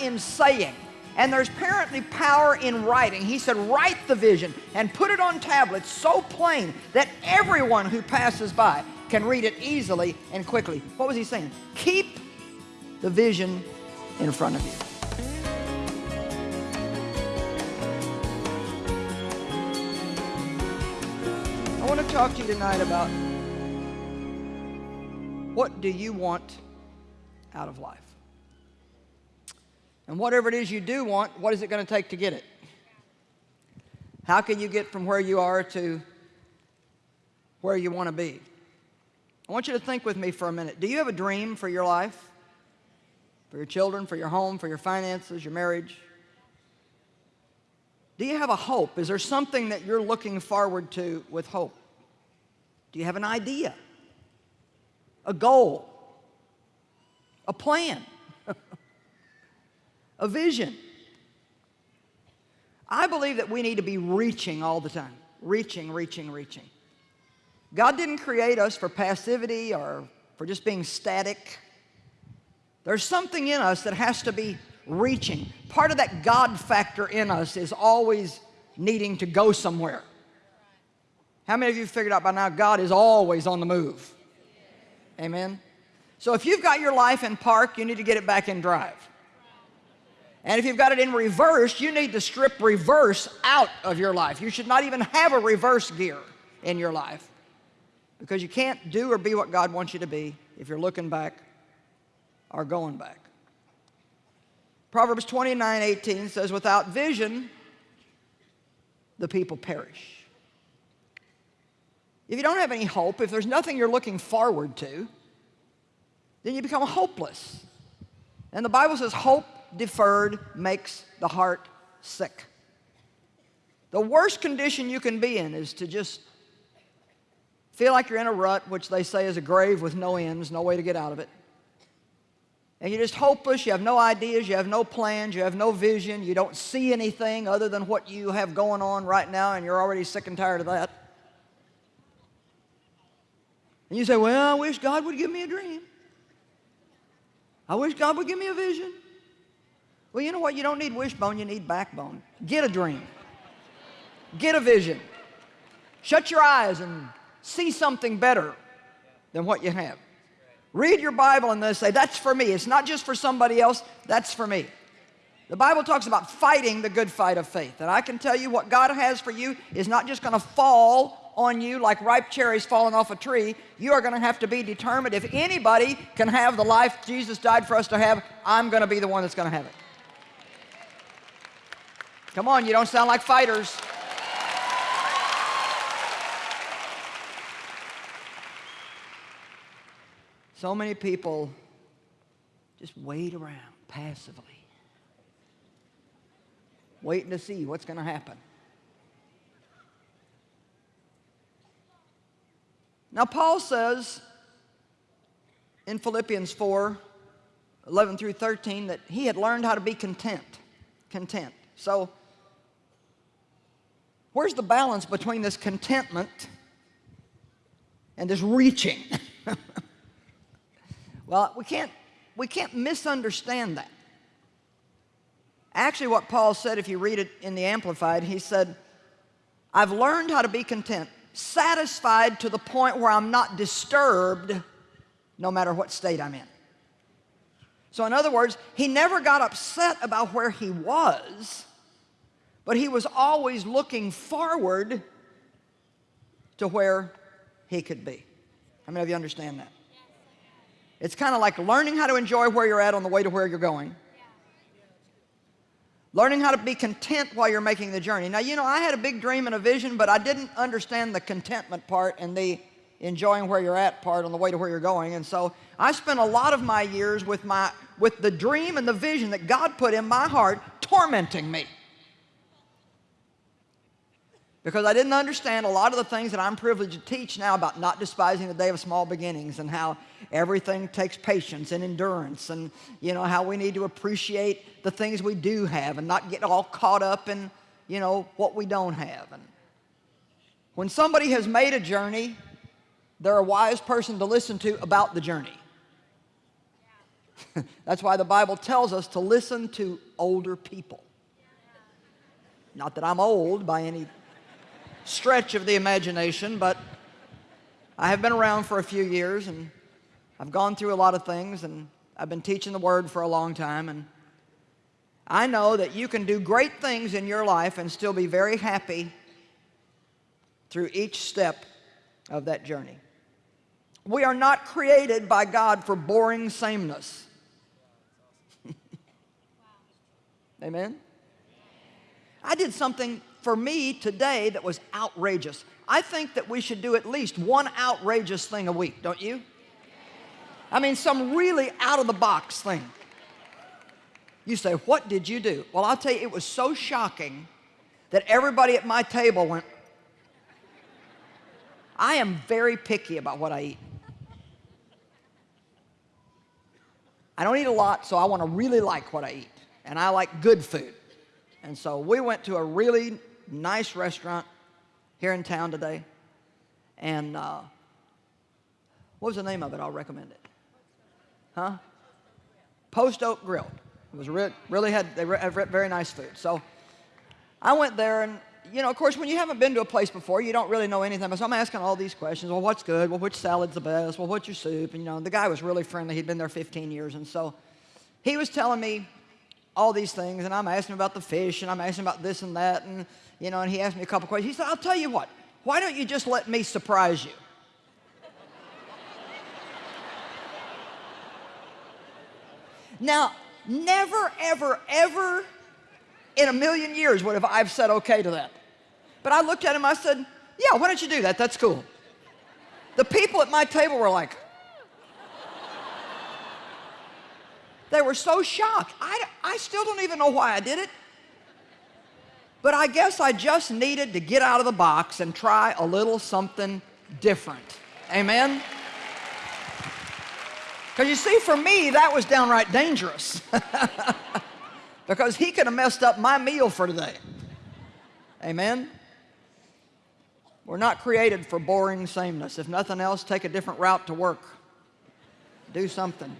in saying, and there's apparently power in writing. He said, write the vision and put it on tablets so plain that everyone who passes by can read it easily and quickly. What was he saying? Keep the vision in front of you. I want to talk to you tonight about what do you want out of life? And whatever it is you do want, what is it going to take to get it? How can you get from where you are to where you want to be? I want you to think with me for a minute. Do you have a dream for your life? For your children, for your home, for your finances, your marriage? Do you have a hope? Is there something that you're looking forward to with hope? Do you have an idea? A goal? A plan? a vision? I believe that we need to be reaching all the time. Reaching, reaching, reaching. God didn't create us for passivity or for just being static. There's something in us that has to be reaching. Part of that God factor in us is always needing to go somewhere. How many of you figured out by now God is always on the move? Amen. So if you've got your life in park, you need to get it back in drive. And if you've got it in reverse, you need to strip reverse out of your life. You should not even have a reverse gear in your life because you can't do or be what God wants you to be if you're looking back or going back. Proverbs 29, 18 says, without vision, the people perish. If you don't have any hope, if there's nothing you're looking forward to, then you become hopeless. And the Bible says hope deferred makes the heart sick. The worst condition you can be in is to just feel like you're in a rut, which they say is a grave with no ends, no way to get out of it. And you're just hopeless, you have no ideas, you have no plans, you have no vision, you don't see anything other than what you have going on right now, and you're already sick and tired of that. And you say, well, I wish God would give me a dream. I wish God would give me a vision. Well, you know what? You don't need wishbone, you need backbone. Get a dream. Get a vision. Shut your eyes and see something better than what you have. Read your Bible and then say, that's for me. It's not just for somebody else, that's for me. The Bible talks about fighting the good fight of faith. And I can tell you what God has for you is not just going to fall on you like ripe cherries falling off a tree. You are going to have to be determined. If anybody can have the life Jesus died for us to have, I'm going to be the one that's going to have it. Come on, you don't sound like fighters. So many people just wait around passively, waiting to see what's going to happen. Now, Paul says in Philippians 4 11 through 13 that he had learned how to be content. Content. So, where's the balance between this contentment and this reaching? Well, we can't, we can't misunderstand that. Actually, what Paul said, if you read it in the Amplified, he said, I've learned how to be content, satisfied to the point where I'm not disturbed no matter what state I'm in. So in other words, he never got upset about where he was, but he was always looking forward to where he could be. How many of you understand that? It's kind of like learning how to enjoy where you're at on the way to where you're going. Learning how to be content while you're making the journey. Now, you know, I had a big dream and a vision, but I didn't understand the contentment part and the enjoying where you're at part on the way to where you're going. And so I spent a lot of my years with, my, with the dream and the vision that God put in my heart tormenting me because I didn't understand a lot of the things that I'm privileged to teach now about not despising the day of small beginnings and how everything takes patience and endurance and you know how we need to appreciate the things we do have and not get all caught up in you know what we don't have and when somebody has made a journey they're a wise person to listen to about the journey That's why the Bible tells us to listen to older people. Not that I'm old by any stretch of the imagination, but I have been around for a few years and I've gone through a lot of things and I've been teaching the Word for a long time and I know that you can do great things in your life and still be very happy through each step of that journey. We are not created by God for boring sameness. Amen? I did something for me today that was outrageous. I think that we should do at least one outrageous thing a week, don't you? I mean, some really out of the box thing. You say, What did you do? Well, I'll tell you, it was so shocking that everybody at my table went, I am very picky about what I eat. I don't eat a lot, so I want to really like what I eat. And I like good food. And so we went to a really nice restaurant here in town today. And uh, what was the name of it? I'll recommend it. Huh? Post Oak Grill. It was re really had, they had very nice food. So I went there and, you know, of course, when you haven't been to a place before, you don't really know anything. So I'm asking all these questions. Well, what's good? Well, which salad's the best? Well, what's your soup? And, you know, the guy was really friendly. He'd been there 15 years. And so he was telling me all these things. And I'm asking about the fish and I'm asking about this and that. And, you know, and he asked me a couple questions. He said, I'll tell you what. Why don't you just let me surprise you? Now, never, ever, ever in a million years would have I've said okay to that. But I looked at him, I said, yeah, why don't you do that? That's cool. The people at my table were like, they were so shocked. I, I still don't even know why I did it. But I guess I just needed to get out of the box and try a little something different. Amen? Because you see, for me, that was downright dangerous. because he could have messed up my meal for today. Amen? We're not created for boring sameness. If nothing else, take a different route to work. Do something.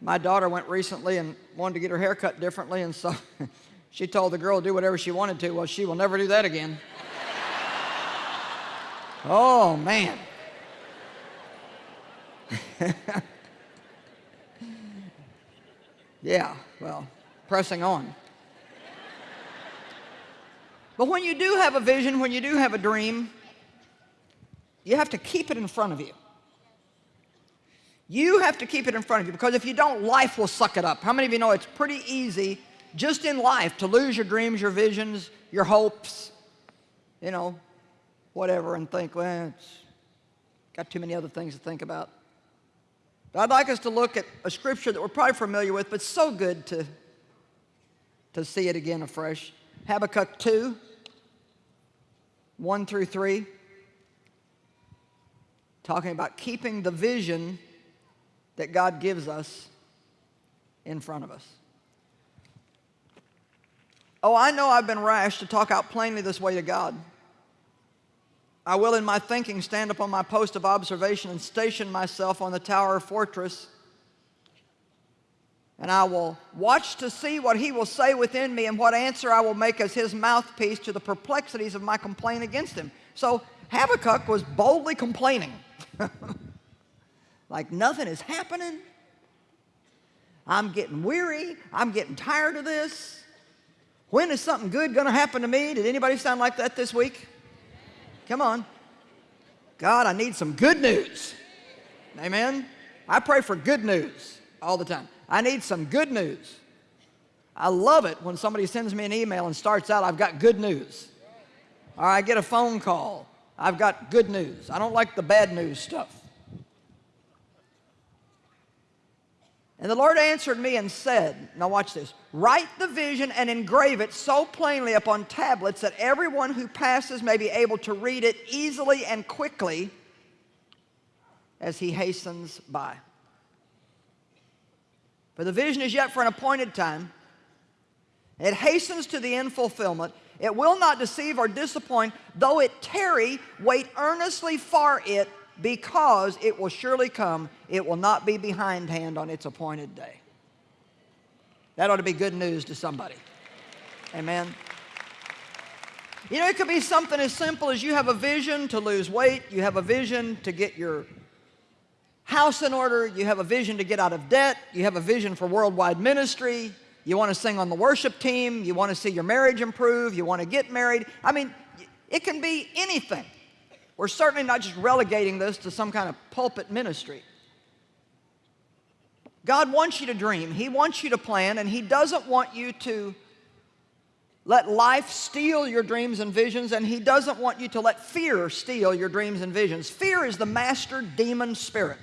My daughter went recently and wanted to get her hair cut differently, and so she told the girl to do whatever she wanted to. Well, she will never do that again. oh, man. yeah, well, pressing on. But when you do have a vision, when you do have a dream, you have to keep it in front of you. You have to keep it in front of you because if you don't, life will suck it up. How many of you know it's pretty easy just in life to lose your dreams, your visions, your hopes, you know, whatever, and think, well, it's got too many other things to think about. I'd like us to look at a scripture that we're probably familiar with, but so good to, to see it again afresh. Habakkuk 2, 1 through 3, talking about keeping the vision that God gives us in front of us. Oh, I know I've been rash to talk out plainly this way to God. I will in my thinking stand upon my post of observation and station myself on the tower fortress. And I will watch to see what he will say within me and what answer I will make as his mouthpiece to the perplexities of my complaint against him. So Habakkuk was boldly complaining. like nothing is happening. I'm getting weary. I'm getting tired of this. When is something good going to happen to me? Did anybody sound like that this week? Come on. God, I need some good news. Amen? I pray for good news all the time. I need some good news. I love it when somebody sends me an email and starts out, I've got good news. Or I get a phone call, I've got good news. I don't like the bad news stuff. And the Lord answered me and said, now watch this, write the vision and engrave it so plainly upon tablets that everyone who passes may be able to read it easily and quickly as he hastens by. For the vision is yet for an appointed time. It hastens to the end fulfillment. It will not deceive or disappoint. Though it tarry, wait earnestly for it, because it will surely come. It will not be behindhand on its appointed day. That ought to be good news to somebody. Amen. You know, it could be something as simple as you have a vision to lose weight, you have a vision to get your house in order, you have a vision to get out of debt, you have a vision for worldwide ministry, you want to sing on the worship team, you want to see your marriage improve, you want to get married. I mean, it can be anything. We're certainly not just relegating this to some kind of pulpit ministry. God wants you to dream, He wants you to plan, and He doesn't want you to let life steal your dreams and visions, and He doesn't want you to let fear steal your dreams and visions. Fear is the master demon spirit.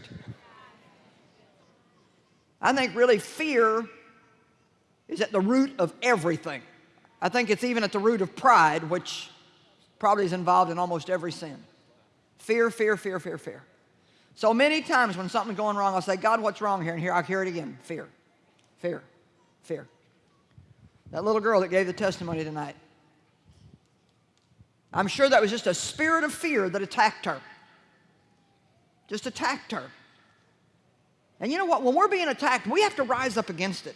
I think really fear is at the root of everything. I think it's even at the root of pride, which probably is involved in almost every sin. Fear, fear, fear, fear, fear. So many times when something's going wrong, I'll say, God, what's wrong here? And here, I'll hear it again. Fear, fear, fear. That little girl that gave the testimony tonight. I'm sure that was just a spirit of fear that attacked her. Just attacked her. And you know what? When we're being attacked, we have to rise up against it.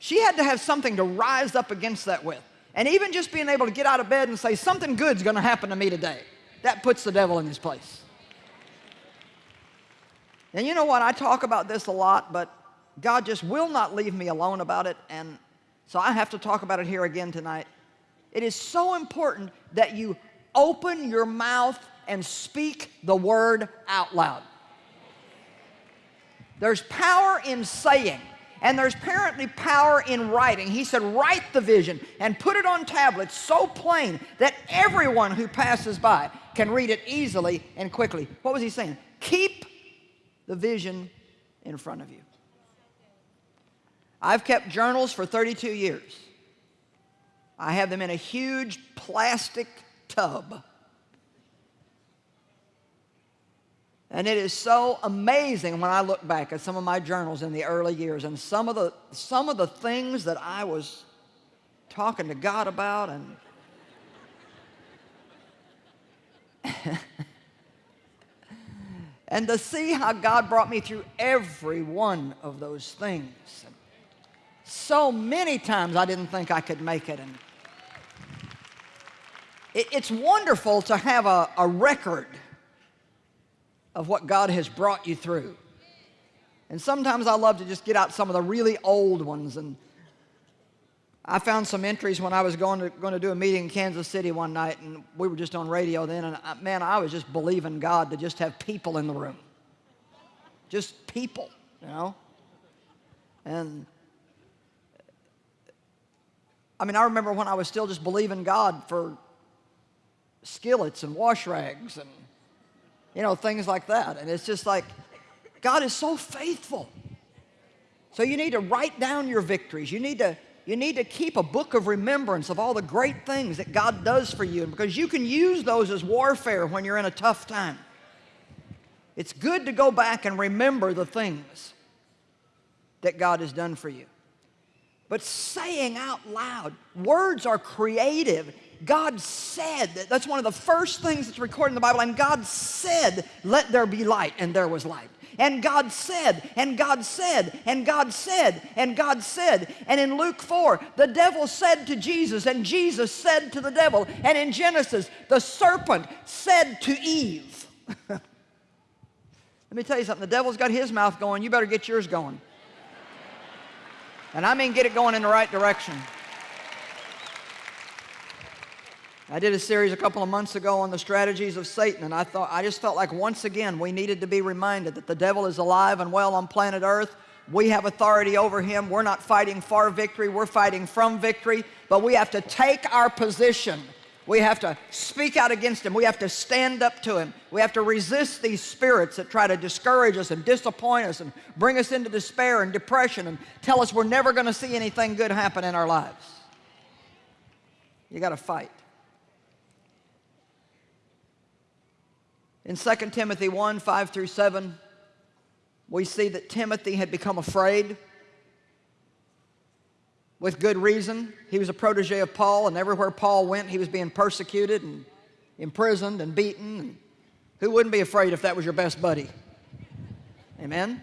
She had to have something to rise up against that with. And even just being able to get out of bed and say, something good's going to happen to me today, that puts the devil in his place. And you know what? I talk about this a lot, but God just will not leave me alone about it. And so I have to talk about it here again tonight. It is so important that you open your mouth and speak the word out loud. There's power in saying, and there's apparently power in writing. He said, write the vision and put it on tablets so plain that everyone who passes by can read it easily and quickly. What was he saying? Keep the vision in front of you. I've kept journals for 32 years. I have them in a huge plastic tub. And it is so amazing when I look back at some of my journals in the early years and some of the, some of the things that I was talking to God about and and to see how God brought me through every one of those things. So many times I didn't think I could make it. And it, it's wonderful to have a, a record of what God has brought you through. And sometimes I love to just get out some of the really old ones. And I found some entries when I was going to, going to do a meeting in Kansas City one night, and we were just on radio then, and I, man, I was just believing God to just have people in the room. Just people, you know? And I mean, I remember when I was still just believing God for skillets and wash rags and, you know, things like that. And it's just like, God is so faithful. So you need to write down your victories. You need to, you need to keep a book of remembrance of all the great things that God does for you because you can use those as warfare when you're in a tough time. It's good to go back and remember the things that God has done for you but saying out loud. Words are creative. God said, that's one of the first things that's recorded in the Bible, and God said, let there be light, and there was light. And God said, and God said, and God said, and God said. And in Luke 4, the devil said to Jesus, and Jesus said to the devil. And in Genesis, the serpent said to Eve. Let me tell you something, the devil's got his mouth going, you better get yours going. And I mean get it going in the right direction. I did a series a couple of months ago on the strategies of Satan, and I thought I just felt like once again we needed to be reminded that the devil is alive and well on planet Earth. We have authority over him. We're not fighting for victory, we're fighting from victory, but we have to take our position we have to speak out against him. We have to stand up to him. We have to resist these spirits that try to discourage us and disappoint us and bring us into despair and depression and tell us we're never going to see anything good happen in our lives. You got to fight. In 2 Timothy 1, 5 through 7, we see that Timothy had become afraid with good reason. He was a protege of Paul, and everywhere Paul went, he was being persecuted and imprisoned and beaten. Who wouldn't be afraid if that was your best buddy? Amen?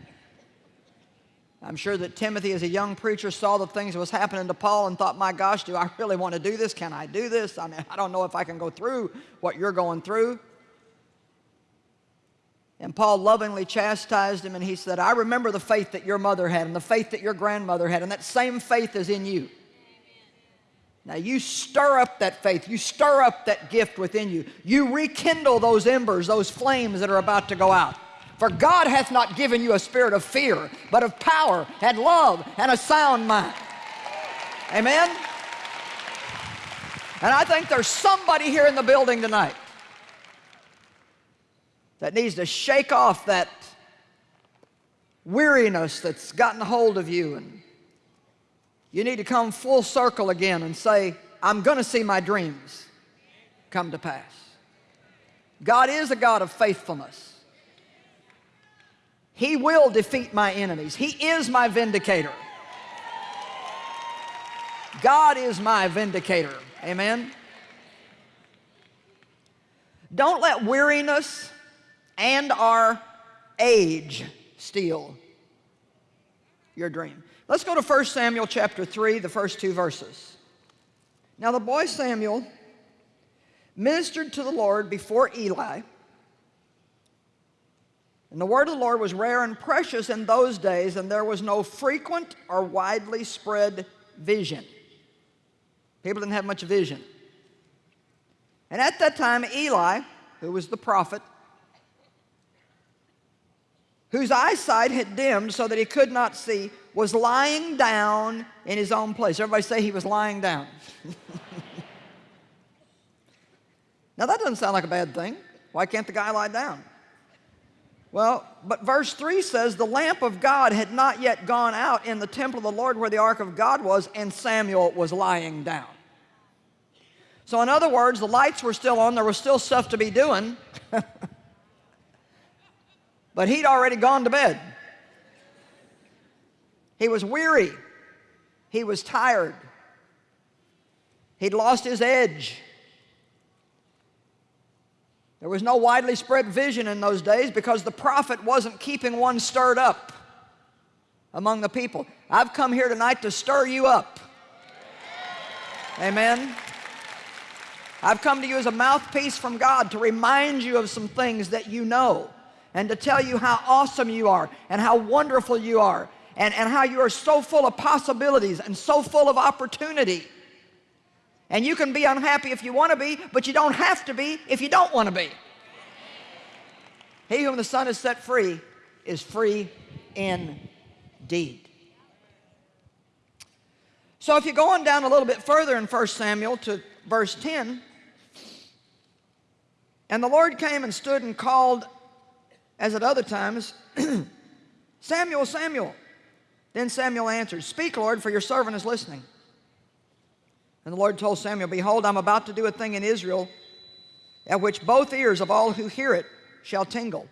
I'm sure that Timothy, as a young preacher, saw the things that was happening to Paul and thought, my gosh, do I really want to do this? Can I do this? I mean, I don't know if I can go through what you're going through. And Paul lovingly chastised him and he said, I remember the faith that your mother had and the faith that your grandmother had, and that same faith is in you. Now you stir up that faith, you stir up that gift within you. You rekindle those embers, those flames that are about to go out. For God hath not given you a spirit of fear, but of power and love and a sound mind. Amen? And I think there's somebody here in the building tonight that needs to shake off that weariness that's gotten hold of you and you need to come full circle again and say, I'm going to see my dreams come to pass. God is a God of faithfulness. He will defeat my enemies. He is my vindicator. God is my vindicator. Amen. Don't let weariness and our age steal your dream. Let's go to 1 Samuel chapter 3, the first two verses. Now the boy Samuel ministered to the Lord before Eli, and the word of the Lord was rare and precious in those days, and there was no frequent or widely spread vision. People didn't have much vision. And at that time, Eli, who was the prophet, whose eyesight had dimmed so that he could not see, was lying down in his own place. Everybody say he was lying down. now that doesn't sound like a bad thing. Why can't the guy lie down? Well, but verse 3 says, The lamp of God had not yet gone out in the temple of the Lord where the ark of God was, and Samuel was lying down. So in other words, the lights were still on, there was still stuff to be doing. But he'd already gone to bed. He was weary. He was tired. He'd lost his edge. There was no widely spread vision in those days because the prophet wasn't keeping one stirred up among the people. I've come here tonight to stir you up. Amen. I've come to you as a mouthpiece from God to remind you of some things that you know and to tell you how awesome you are and how wonderful you are and, and how you are so full of possibilities and so full of opportunity. And you can be unhappy if you want to be, but you don't have to be if you don't want to be. He whom the Son has set free is free indeed. So if you go on down a little bit further in 1 Samuel to verse 10, and the Lord came and stood and called as at other times, Samuel, Samuel. Then Samuel answered, Speak, Lord, for your servant is listening. And the Lord told Samuel, Behold, I'm about to do a thing in Israel at which both ears of all who hear it shall tingle.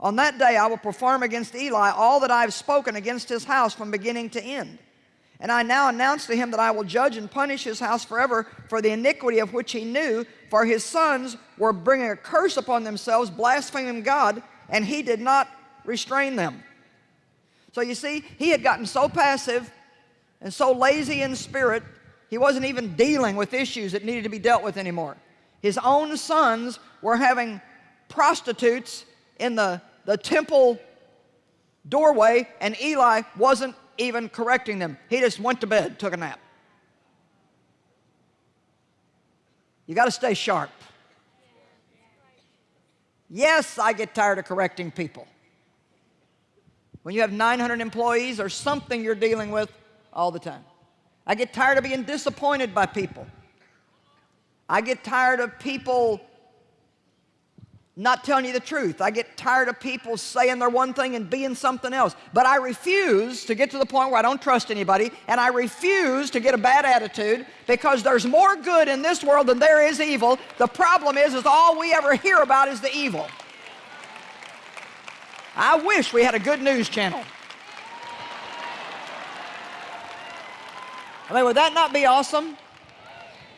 On that day I will perform against Eli all that I have spoken against his house from beginning to end. And I now announce to him that I will judge and punish his house forever for the iniquity of which he knew, for his sons were bringing a curse upon themselves, blaspheming God, and he did not restrain them. So you see, he had gotten so passive and so lazy in spirit, he wasn't even dealing with issues that needed to be dealt with anymore. His own sons were having prostitutes in the, the temple doorway, and Eli wasn't even correcting them. He just went to bed, took a nap. You got to stay sharp. Yes, I get tired of correcting people. When you have 900 employees or something you're dealing with all the time. I get tired of being disappointed by people. I get tired of people not telling you the truth. I get tired of people saying they're one thing and being something else. But I refuse to get to the point where I don't trust anybody, and I refuse to get a bad attitude because there's more good in this world than there is evil. The problem is, is all we ever hear about is the evil. I wish we had a good news channel. I mean, would that not be awesome?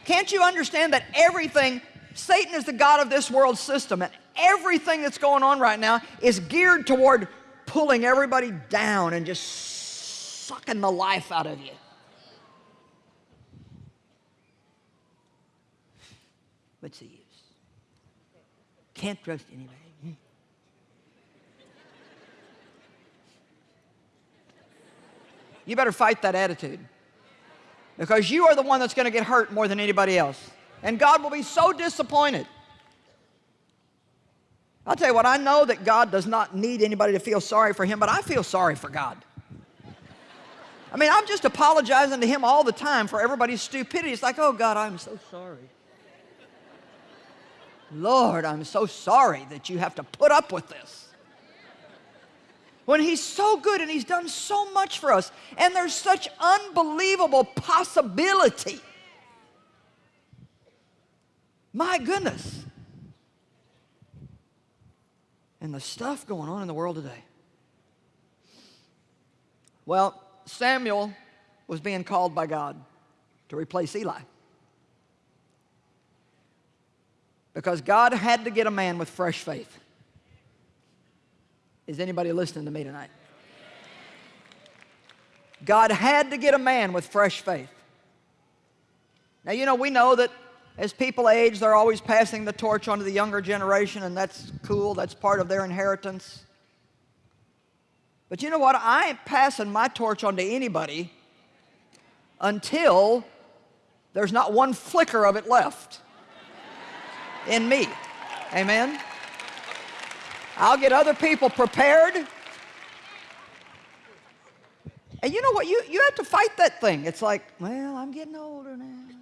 Can't you understand that everything, Satan is the God of this world system, and everything that's going on right now is geared toward pulling everybody down and just sucking the life out of you. What's the use? Can't trust anybody. You better fight that attitude because you are the one that's going to get hurt more than anybody else. And God will be so disappointed. I'll tell you what, I know that God does not need anybody to feel sorry for him, but I feel sorry for God. I mean, I'm just apologizing to him all the time for everybody's stupidity. It's like, oh God, I'm so sorry. Lord, I'm so sorry that you have to put up with this. When he's so good and he's done so much for us, and there's such unbelievable possibility. My goodness. And the stuff going on in the world today. Well, Samuel was being called by God to replace Eli. Because God had to get a man with fresh faith. Is anybody listening to me tonight? God had to get a man with fresh faith. Now, you know, we know that as people age, they're always passing the torch on to the younger generation, and that's cool. That's part of their inheritance. But you know what? I ain't passing my torch on to anybody until there's not one flicker of it left in me. Amen? I'll get other people prepared. And you know what? You, you have to fight that thing. It's like, well, I'm getting older now.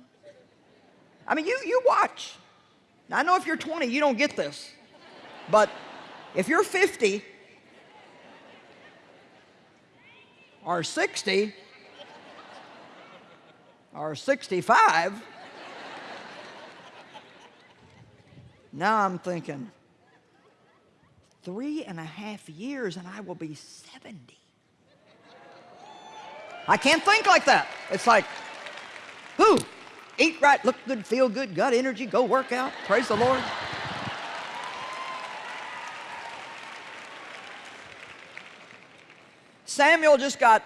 I mean, you, you watch. Now, I know if you're 20, you don't get this. But if you're 50 or 60 or 65, now I'm thinking, three and a half years and I will be 70. I can't think like that. It's like, who? Eat right, look good, feel good, got energy, go work out. Praise the Lord. Samuel just got,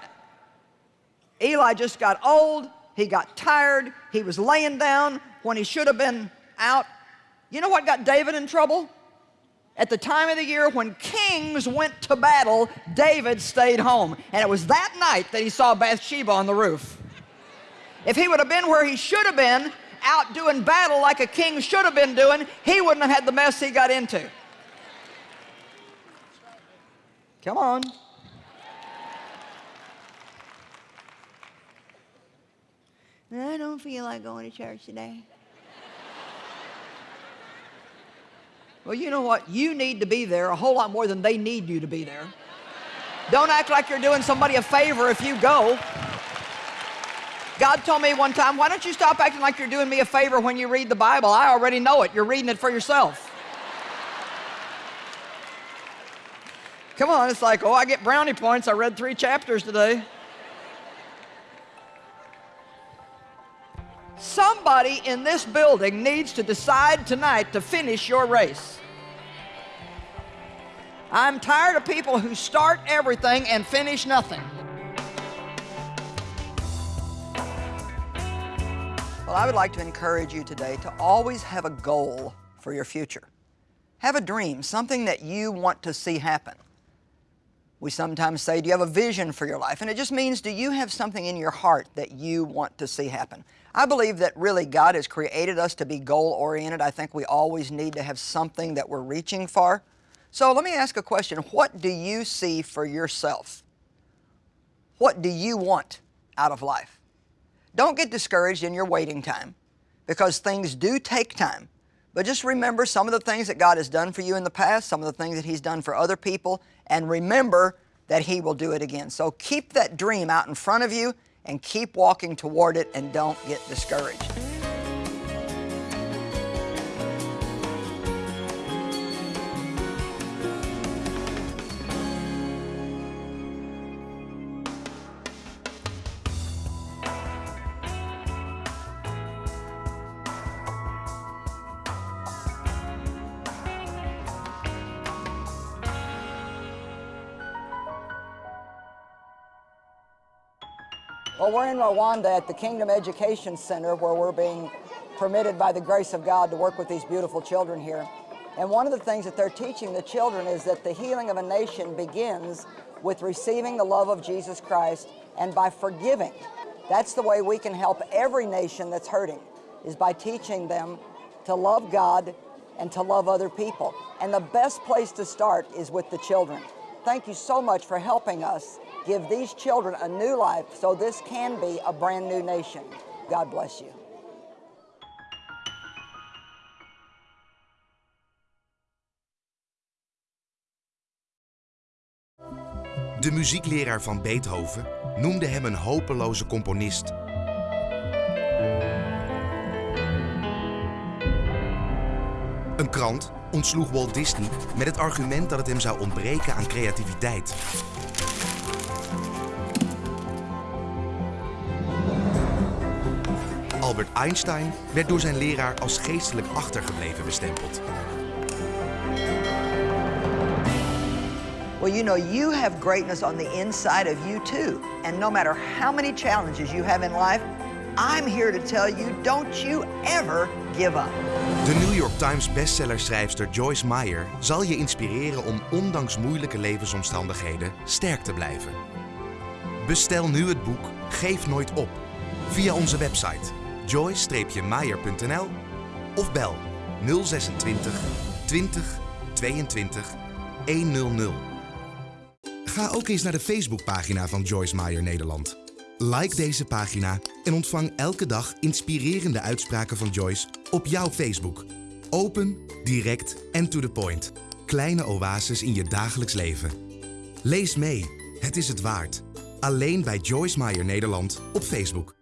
Eli just got old. He got tired. He was laying down when he should have been out. You know what got David in trouble? At the time of the year when kings went to battle, David stayed home. And it was that night that he saw Bathsheba on the roof. If he would have been where he should have been, out doing battle like a king should have been doing, he wouldn't have had the mess he got into. Come on. I don't feel like going to church today. Well, you know what? You need to be there a whole lot more than they need you to be there. Don't act like you're doing somebody a favor if you go. God told me one time, why don't you stop acting like you're doing me a favor when you read the Bible? I already know it. You're reading it for yourself. Come on, it's like, oh, I get brownie points. I read three chapters today. Somebody in this building needs to decide tonight to finish your race. I'm tired of people who start everything and finish nothing. Well, I would like to encourage you today to always have a goal for your future. Have a dream, something that you want to see happen. We sometimes say, do you have a vision for your life? And it just means, do you have something in your heart that you want to see happen? I believe that really God has created us to be goal-oriented. I think we always need to have something that we're reaching for. So let me ask a question. What do you see for yourself? What do you want out of life? Don't get discouraged in your waiting time because things do take time. But just remember some of the things that God has done for you in the past, some of the things that He's done for other people, and remember that He will do it again. So keep that dream out in front of you and keep walking toward it and don't get discouraged. We're in Rwanda at the Kingdom Education Center where we're being permitted by the grace of God to work with these beautiful children here. And one of the things that they're teaching the children is that the healing of a nation begins with receiving the love of Jesus Christ and by forgiving. That's the way we can help every nation that's hurting, is by teaching them to love God and to love other people. And the best place to start is with the children. Thank you so much for helping us give these children a new life so this can be a brand new nation. God bless you. De muziekleraar van Beethoven noemde hem een hopeloze componist. Een krant ontsloeg Walt Disney met het argument dat het hem zou ontbreken aan creativiteit. Albert Einstein werd door zijn leraar als geestelijk achtergebleven bestempeld. Well, you know, you have greatness on the inside of you too. And no matter how many challenges you have in life, I'm here to tell you, don't you ever give up. De New York Times bestsellerschrijfster Joyce Meyer zal je inspireren om ondanks moeilijke levensomstandigheden sterk te blijven. Bestel nu het boek Geef nooit op via onze website joyce-meyer.nl of bel 026 20 22 100. Ga ook eens naar de Facebookpagina van Joyce Meyer Nederland. Like deze pagina en ontvang elke dag inspirerende uitspraken van Joyce op jouw Facebook. Open, direct en to the point. Kleine oases in je dagelijks leven. Lees mee, het is het waard. Alleen bij Joyce Meyer Nederland op Facebook.